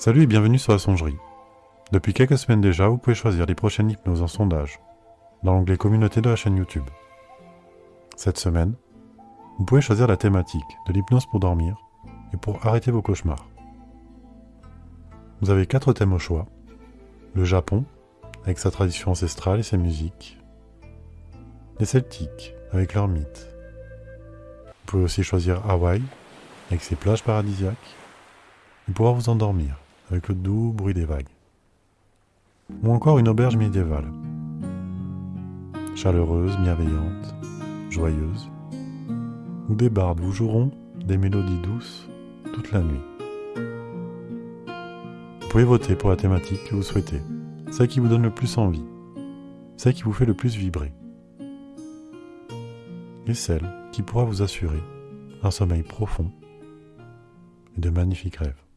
Salut et bienvenue sur la songerie. Depuis quelques semaines déjà, vous pouvez choisir les prochaines hypnoses en sondage dans l'onglet communauté de la chaîne YouTube. Cette semaine, vous pouvez choisir la thématique de l'hypnose pour dormir et pour arrêter vos cauchemars. Vous avez quatre thèmes au choix. Le Japon, avec sa tradition ancestrale et ses musiques. Les Celtiques, avec leurs mythes. Vous pouvez aussi choisir Hawaï, avec ses plages paradisiaques, et pouvoir vous endormir avec le doux bruit des vagues. Ou encore une auberge médiévale, chaleureuse, bienveillante, joyeuse, où des bardes vous joueront des mélodies douces toute la nuit. Vous pouvez voter pour la thématique que vous souhaitez, celle qui vous donne le plus envie, celle qui vous fait le plus vibrer, et celle qui pourra vous assurer un sommeil profond et de magnifiques rêves.